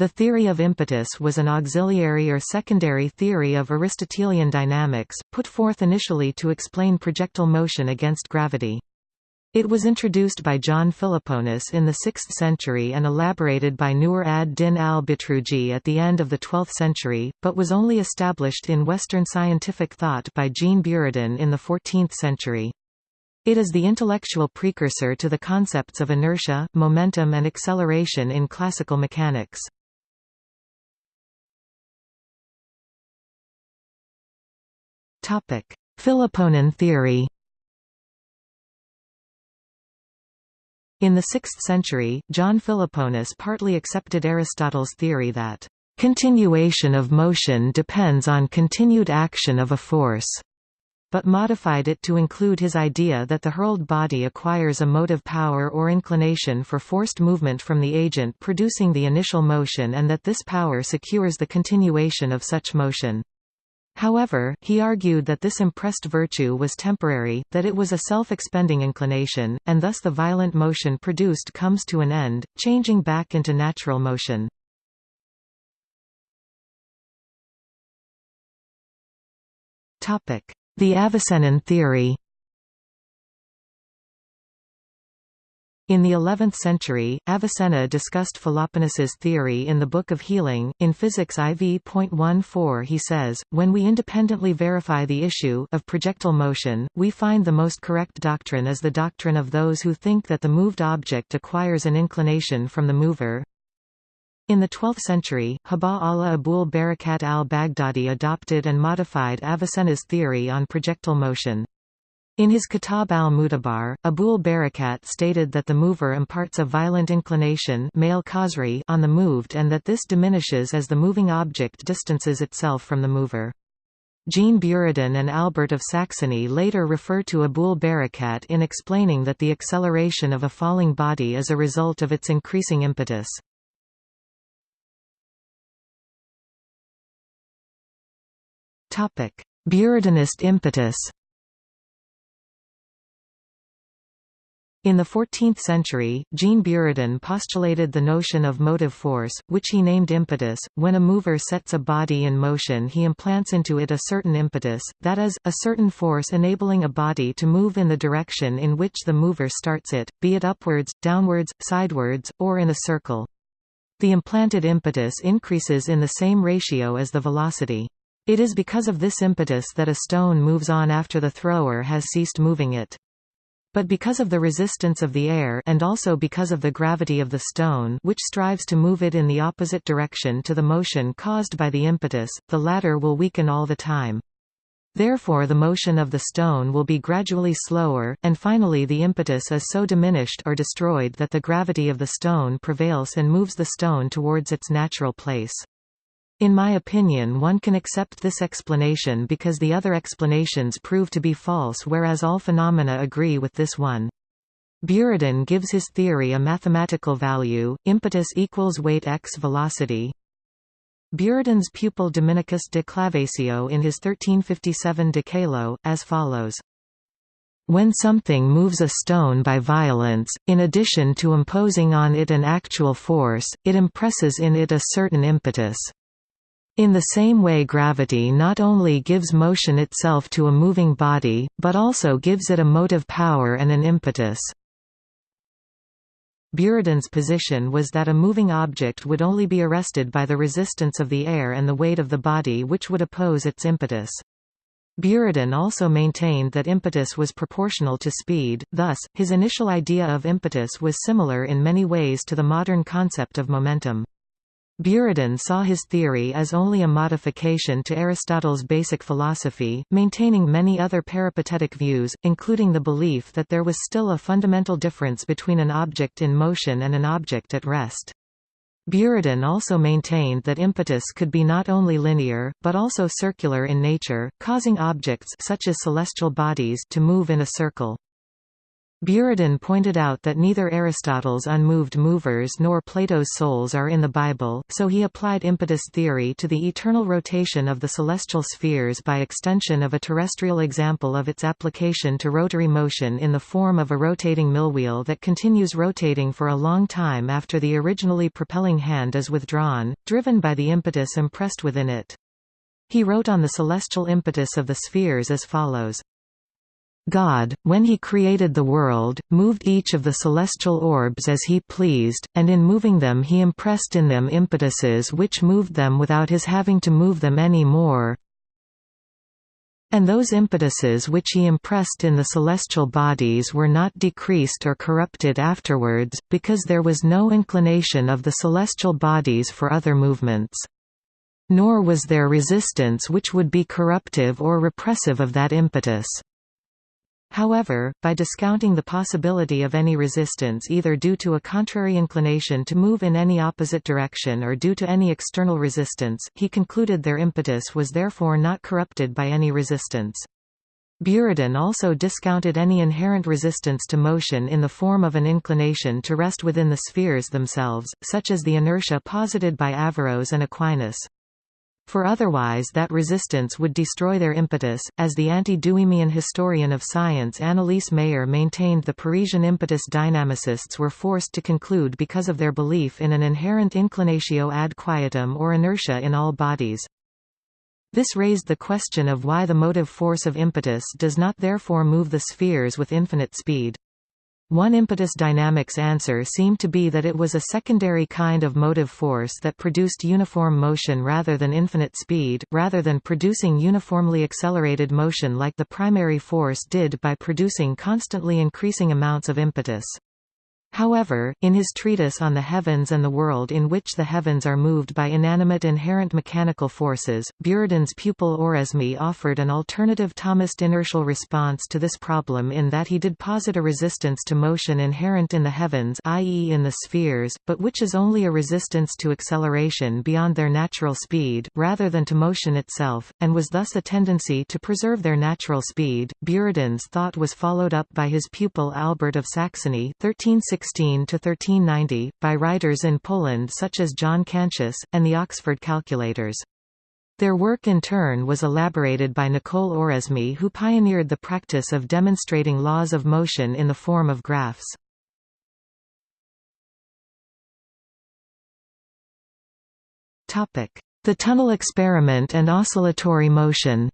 The theory of impetus was an auxiliary or secondary theory of Aristotelian dynamics, put forth initially to explain projectile motion against gravity. It was introduced by John Philoponus in the 6th century and elaborated by Nur ad-Din al-Bitruji at the end of the 12th century, but was only established in Western scientific thought by Jean Buridan in the 14th century. It is the intellectual precursor to the concepts of inertia, momentum and acceleration in classical mechanics. Philoponan theory In the 6th century, John Philoponus partly accepted Aristotle's theory that, "...continuation of motion depends on continued action of a force." but modified it to include his idea that the hurled body acquires a motive power or inclination for forced movement from the agent producing the initial motion and that this power secures the continuation of such motion. However, he argued that this impressed virtue was temporary, that it was a self-expending inclination, and thus the violent motion produced comes to an end, changing back into natural motion. The Avicennan theory In the 11th century, Avicenna discussed Philoponus's theory in the Book of Healing. In Physics IV.14 he says, When we independently verify the issue of projectile motion, we find the most correct doctrine is the doctrine of those who think that the moved object acquires an inclination from the mover. In the 12th century, Haba Allah Abul Barakat al-Baghdadi adopted and modified Avicenna's theory on projectile motion. In his Kitab al-Mutabar, Abul Barakat stated that the mover imparts a violent inclination on the moved and that this diminishes as the moving object distances itself from the mover. Jean Buridan and Albert of Saxony later refer to Abul Barakat in explaining that the acceleration of a falling body is a result of its increasing impetus. Buridanist impetus In the 14th century, Jean Buridan postulated the notion of motive force, which he named impetus. When a mover sets a body in motion he implants into it a certain impetus, that is, a certain force enabling a body to move in the direction in which the mover starts it, be it upwards, downwards, sidewards, or in a circle. The implanted impetus increases in the same ratio as the velocity. It is because of this impetus that a stone moves on after the thrower has ceased moving it. But because of the resistance of the air and also because of the gravity of the stone which strives to move it in the opposite direction to the motion caused by the impetus, the latter will weaken all the time. Therefore the motion of the stone will be gradually slower, and finally the impetus is so diminished or destroyed that the gravity of the stone prevails and moves the stone towards its natural place. In my opinion one can accept this explanation because the other explanations prove to be false whereas all phenomena agree with this one. Buridan gives his theory a mathematical value, impetus equals weight x velocity. Buridan's pupil Dominicus de Clavasio in his 1357 De Caelo, as follows. When something moves a stone by violence, in addition to imposing on it an actual force, it impresses in it a certain impetus. In the same way gravity not only gives motion itself to a moving body, but also gives it a motive power and an impetus. Buridan's position was that a moving object would only be arrested by the resistance of the air and the weight of the body which would oppose its impetus. Buridan also maintained that impetus was proportional to speed, thus, his initial idea of impetus was similar in many ways to the modern concept of momentum. Buridan saw his theory as only a modification to Aristotle's basic philosophy, maintaining many other peripatetic views, including the belief that there was still a fundamental difference between an object in motion and an object at rest. Buridan also maintained that impetus could be not only linear, but also circular in nature, causing objects such as celestial bodies to move in a circle. Buridan pointed out that neither Aristotle's unmoved movers nor Plato's souls are in the Bible, so he applied impetus theory to the eternal rotation of the celestial spheres by extension of a terrestrial example of its application to rotary motion in the form of a rotating millwheel that continues rotating for a long time after the originally propelling hand is withdrawn, driven by the impetus impressed within it. He wrote on the celestial impetus of the spheres as follows. God, when he created the world, moved each of the celestial orbs as he pleased, and in moving them he impressed in them impetuses which moved them without his having to move them any more. And those impetuses which he impressed in the celestial bodies were not decreased or corrupted afterwards, because there was no inclination of the celestial bodies for other movements. Nor was there resistance which would be corruptive or repressive of that impetus. However, by discounting the possibility of any resistance either due to a contrary inclination to move in any opposite direction or due to any external resistance, he concluded their impetus was therefore not corrupted by any resistance. Buridan also discounted any inherent resistance to motion in the form of an inclination to rest within the spheres themselves, such as the inertia posited by Averroes and Aquinas for otherwise that resistance would destroy their impetus, as the anti-Duhemian historian of science Anneliese Maier maintained the Parisian impetus dynamicists were forced to conclude because of their belief in an inherent inclinatio ad quietum or inertia in all bodies. This raised the question of why the motive force of impetus does not therefore move the spheres with infinite speed. One impetus dynamics answer seemed to be that it was a secondary kind of motive force that produced uniform motion rather than infinite speed, rather than producing uniformly accelerated motion like the primary force did by producing constantly increasing amounts of impetus. However, in his treatise on the heavens and the world in which the heavens are moved by inanimate inherent mechanical forces, Buridan's pupil Oresme offered an alternative Thomist inertial response to this problem in that he did posit a resistance to motion inherent in the heavens i.e. in the spheres, but which is only a resistance to acceleration beyond their natural speed, rather than to motion itself, and was thus a tendency to preserve their natural speed. Buridan's thought was followed up by his pupil Albert of Saxony 1360 1316–1390, by writers in Poland such as John Cantius, and the Oxford calculators. Their work in turn was elaborated by Nicole Oresme who pioneered the practice of demonstrating laws of motion in the form of graphs. The tunnel experiment and oscillatory motion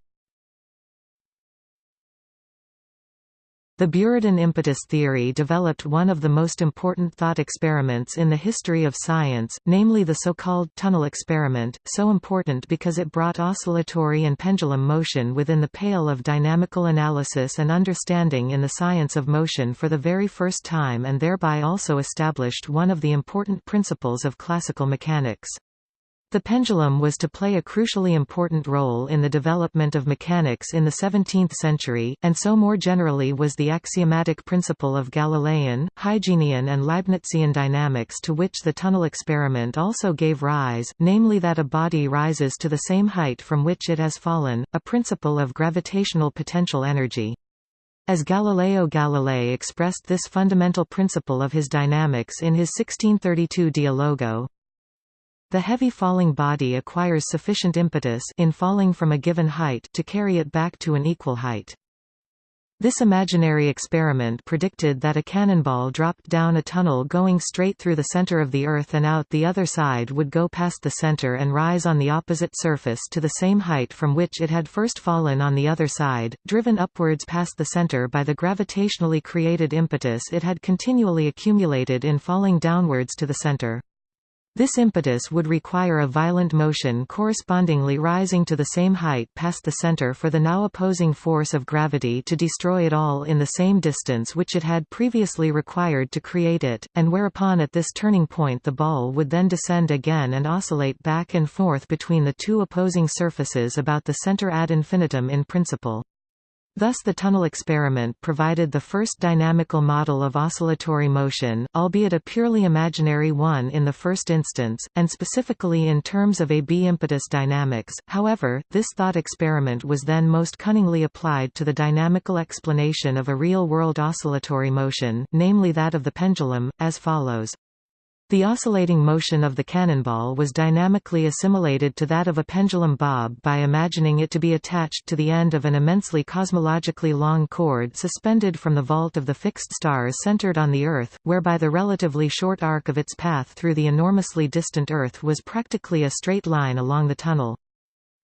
The Buridan impetus theory developed one of the most important thought experiments in the history of science, namely the so-called tunnel experiment, so important because it brought oscillatory and pendulum motion within the pale of dynamical analysis and understanding in the science of motion for the very first time and thereby also established one of the important principles of classical mechanics. The pendulum was to play a crucially important role in the development of mechanics in the 17th century, and so more generally was the axiomatic principle of Galilean, Huygenian and Leibnizian dynamics to which the tunnel experiment also gave rise, namely that a body rises to the same height from which it has fallen, a principle of gravitational potential energy. As Galileo Galilei expressed this fundamental principle of his dynamics in his 1632 Dialogo, the heavy falling body acquires sufficient impetus in falling from a given height to carry it back to an equal height. This imaginary experiment predicted that a cannonball dropped down a tunnel going straight through the center of the Earth and out the other side would go past the center and rise on the opposite surface to the same height from which it had first fallen on the other side, driven upwards past the center by the gravitationally created impetus it had continually accumulated in falling downwards to the center. This impetus would require a violent motion correspondingly rising to the same height past the center for the now opposing force of gravity to destroy it all in the same distance which it had previously required to create it, and whereupon at this turning point the ball would then descend again and oscillate back and forth between the two opposing surfaces about the center ad infinitum in principle. Thus the tunnel experiment provided the first dynamical model of oscillatory motion, albeit a purely imaginary one in the first instance, and specifically in terms of AB impetus dynamics. However, this thought experiment was then most cunningly applied to the dynamical explanation of a real-world oscillatory motion, namely that of the pendulum, as follows. The oscillating motion of the cannonball was dynamically assimilated to that of a pendulum bob by imagining it to be attached to the end of an immensely cosmologically long cord suspended from the vault of the fixed stars centered on the Earth, whereby the relatively short arc of its path through the enormously distant Earth was practically a straight line along the tunnel.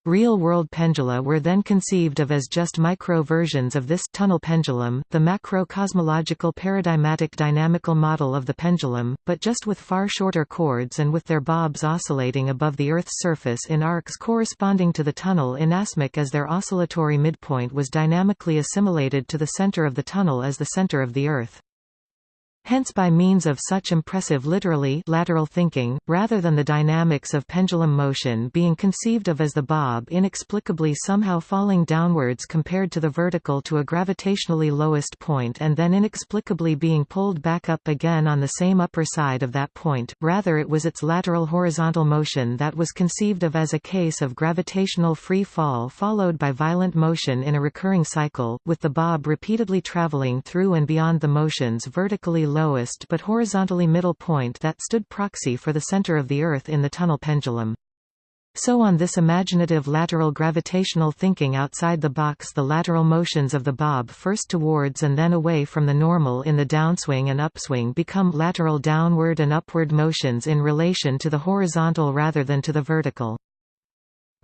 Real-world pendula were then conceived of as just micro-versions of this tunnel pendulum, the macro-cosmological paradigmatic dynamical model of the pendulum, but just with far shorter cords and with their bobs oscillating above the Earth's surface in arcs corresponding to the tunnel inasmuch as their oscillatory midpoint was dynamically assimilated to the center of the tunnel as the center of the Earth. Hence by means of such impressive literally lateral thinking, rather than the dynamics of pendulum motion being conceived of as the bob inexplicably somehow falling downwards compared to the vertical to a gravitationally lowest point and then inexplicably being pulled back up again on the same upper side of that point, rather it was its lateral horizontal motion that was conceived of as a case of gravitational free fall followed by violent motion in a recurring cycle, with the bob repeatedly traveling through and beyond the motions vertically lowest but horizontally middle point that stood proxy for the center of the Earth in the tunnel pendulum. So on this imaginative lateral gravitational thinking outside the box the lateral motions of the bob first towards and then away from the normal in the downswing and upswing become lateral downward and upward motions in relation to the horizontal rather than to the vertical.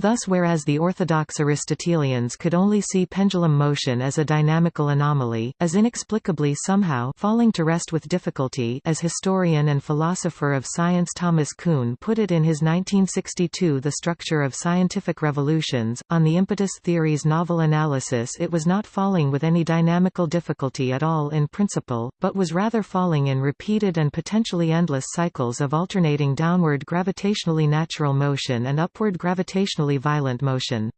Thus whereas the orthodox Aristotelians could only see pendulum motion as a dynamical anomaly, as inexplicably somehow falling to rest with difficulty as historian and philosopher of science Thomas Kuhn put it in his 1962 The Structure of Scientific Revolutions, on the impetus theory's novel analysis it was not falling with any dynamical difficulty at all in principle, but was rather falling in repeated and potentially endless cycles of alternating downward gravitationally natural motion and upward gravitationally violent motion.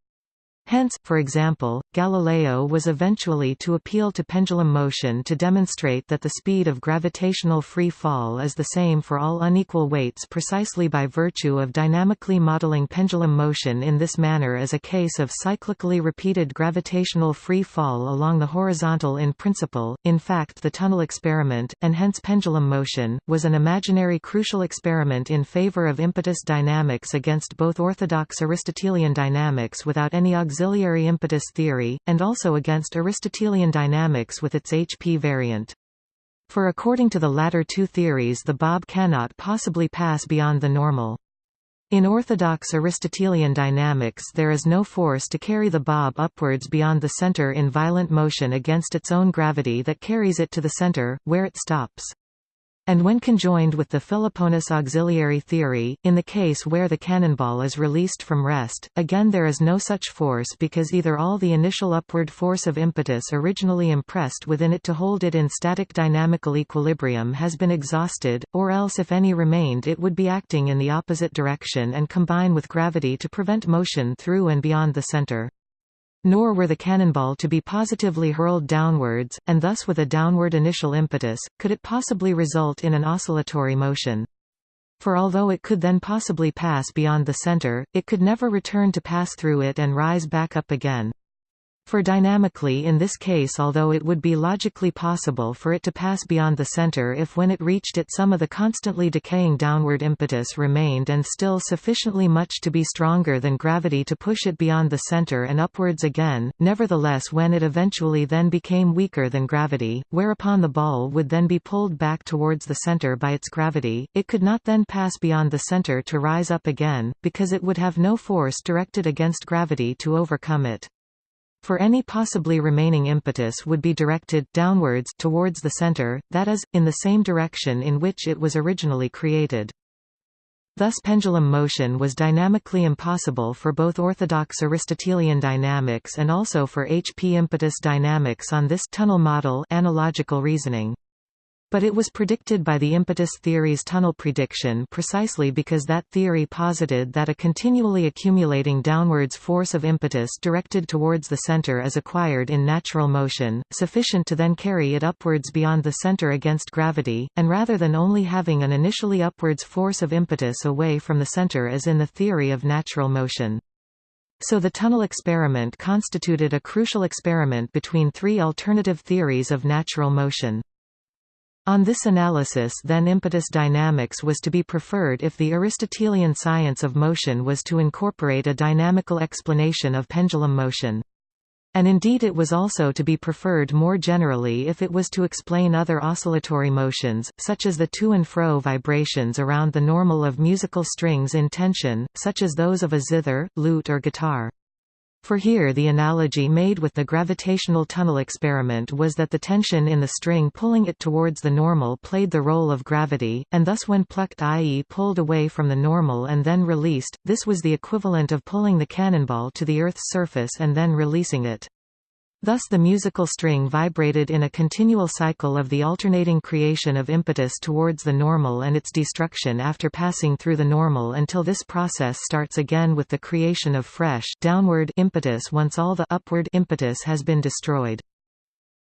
Hence, for example, Galileo was eventually to appeal to pendulum motion to demonstrate that the speed of gravitational free fall is the same for all unequal weights precisely by virtue of dynamically modeling pendulum motion in this manner as a case of cyclically repeated gravitational free fall along the horizontal in principle. In fact the tunnel experiment, and hence pendulum motion, was an imaginary crucial experiment in favor of impetus dynamics against both orthodox Aristotelian dynamics without any auxiliary impetus theory, and also against Aristotelian dynamics with its HP variant. For according to the latter two theories the bob cannot possibly pass beyond the normal. In orthodox Aristotelian dynamics there is no force to carry the bob upwards beyond the center in violent motion against its own gravity that carries it to the center, where it stops and when conjoined with the Philoponus auxiliary theory, in the case where the cannonball is released from rest, again there is no such force because either all the initial upward force of impetus originally impressed within it to hold it in static dynamical equilibrium has been exhausted, or else if any remained it would be acting in the opposite direction and combine with gravity to prevent motion through and beyond the center. Nor were the cannonball to be positively hurled downwards, and thus with a downward initial impetus, could it possibly result in an oscillatory motion. For although it could then possibly pass beyond the center, it could never return to pass through it and rise back up again. For dynamically in this case although it would be logically possible for it to pass beyond the center if when it reached it some of the constantly decaying downward impetus remained and still sufficiently much to be stronger than gravity to push it beyond the center and upwards again, nevertheless when it eventually then became weaker than gravity, whereupon the ball would then be pulled back towards the center by its gravity, it could not then pass beyond the center to rise up again, because it would have no force directed against gravity to overcome it for any possibly remaining impetus would be directed downwards towards the center, that is, in the same direction in which it was originally created. Thus pendulum motion was dynamically impossible for both orthodox Aristotelian dynamics and also for HP impetus dynamics on this tunnel model analogical reasoning. But it was predicted by the impetus theory's tunnel prediction precisely because that theory posited that a continually accumulating downwards force of impetus directed towards the center is acquired in natural motion, sufficient to then carry it upwards beyond the center against gravity, and rather than only having an initially upwards force of impetus away from the center as in the theory of natural motion. So the tunnel experiment constituted a crucial experiment between three alternative theories of natural motion. On this analysis then impetus dynamics was to be preferred if the Aristotelian science of motion was to incorporate a dynamical explanation of pendulum motion. And indeed it was also to be preferred more generally if it was to explain other oscillatory motions, such as the to and fro vibrations around the normal of musical strings in tension, such as those of a zither, lute or guitar. For here the analogy made with the gravitational tunnel experiment was that the tension in the string pulling it towards the normal played the role of gravity, and thus when plucked i.e. pulled away from the normal and then released, this was the equivalent of pulling the cannonball to the Earth's surface and then releasing it. Thus the musical string vibrated in a continual cycle of the alternating creation of impetus towards the normal and its destruction after passing through the normal until this process starts again with the creation of fresh downward impetus once all the upward impetus has been destroyed.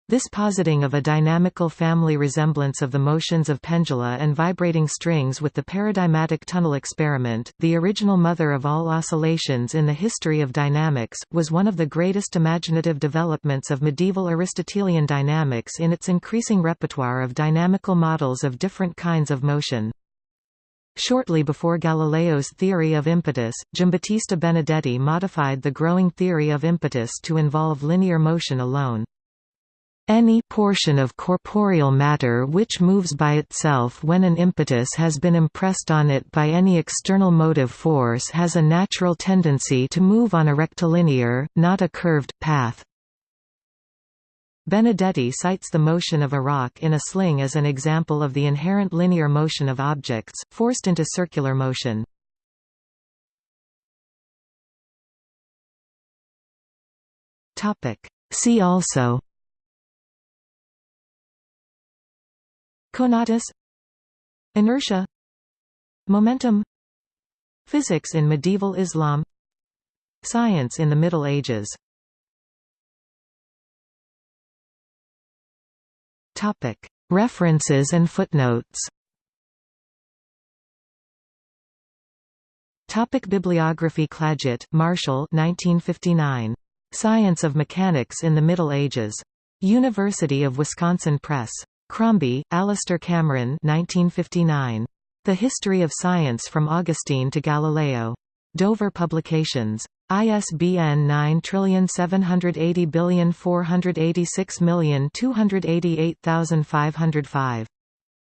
This positing of a dynamical family resemblance of the motions of pendula and vibrating strings with the paradigmatic tunnel experiment, the original mother of all oscillations in the history of dynamics, was one of the greatest imaginative developments of medieval Aristotelian dynamics in its increasing repertoire of dynamical models of different kinds of motion. Shortly before Galileo's theory of impetus, Giambattista Benedetti modified the growing theory of impetus to involve linear motion alone. Any portion of corporeal matter which moves by itself when an impetus has been impressed on it by any external motive force has a natural tendency to move on a rectilinear, not a curved, path. Benedetti cites the motion of a rock in a sling as an example of the inherent linear motion of objects, forced into circular motion. See also Conatus. Inertia. Momentum. Physics in medieval Islam. Science in the Middle Ages. Topic. References and footnotes. Topic Bibliography Clagett, Marshall 1959. Science of Mechanics in the Middle Ages. University of Wisconsin Press. Crombie, Alistair Cameron 1959. The History of Science from Augustine to Galileo. Dover Publications. ISBN 9780486288505.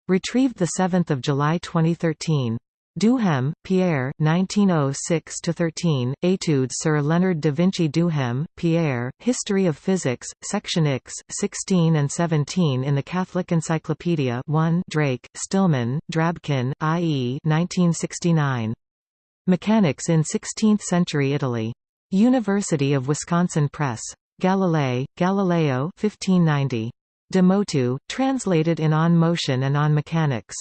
Retrieved 7 July 2013. Duhem, Pierre 1906–13, Études sur Leonard da Vinci Duhem, Pierre, History of Physics, Section X, 16 and 17 in the Catholic Encyclopedia 1 Drake, Stillman, Drabkin, I.E. 1969. Mechanics in 16th-century Italy. University of Wisconsin Press. Galilei, Galileo 1590. De motu, translated in On Motion and On Mechanics.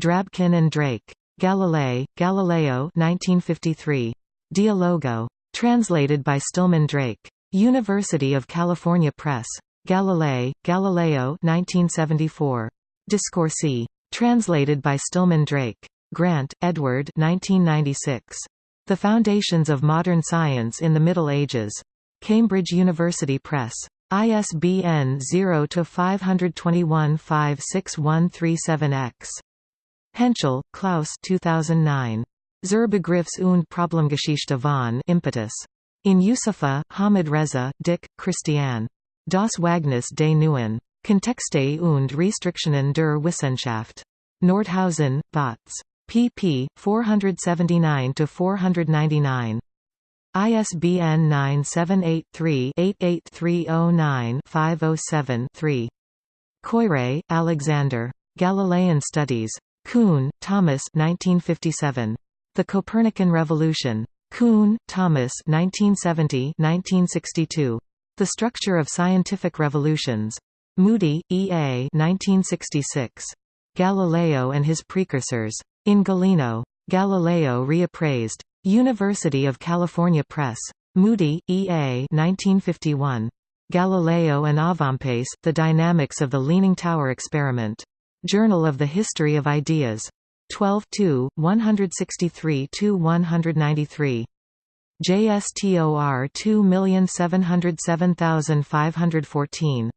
Drabkin and Drake. Galilei, Galileo 1953. Dialogo. Translated by Stillman Drake. University of California Press. Galilei, Galileo 1974. Discorsi. Translated by Stillman Drake. Grant, Edward 1996. The Foundations of Modern Science in the Middle Ages. Cambridge University Press. ISBN 0-521-56137-X. Hentschel, Klaus 2009. Zur Begriffs- und Problemgeschichte von Impetus. In Yusufa, Hamid Reza, Dick, Christian. Das Wagnis des Neuen. Kontexte und Restriktionen der Wissenschaft. Nordhausen, Bautz. pp. 479–499. ISBN 978-3-88309-507-3. Koyré, Alexander. Galilean Studies. Kuhn, Thomas 1957. The Copernican Revolution. Kuhn, Thomas 1970 1962. The Structure of Scientific Revolutions. Moody, E. A. 1966. Galileo and His Precursors. In Galeno. Galileo reappraised. University of California Press. Moody, E. A. 1951. Galileo and Avempace, The Dynamics of the Leaning Tower Experiment. Journal of the History of Ideas. 12 163–193. JSTOR 2707514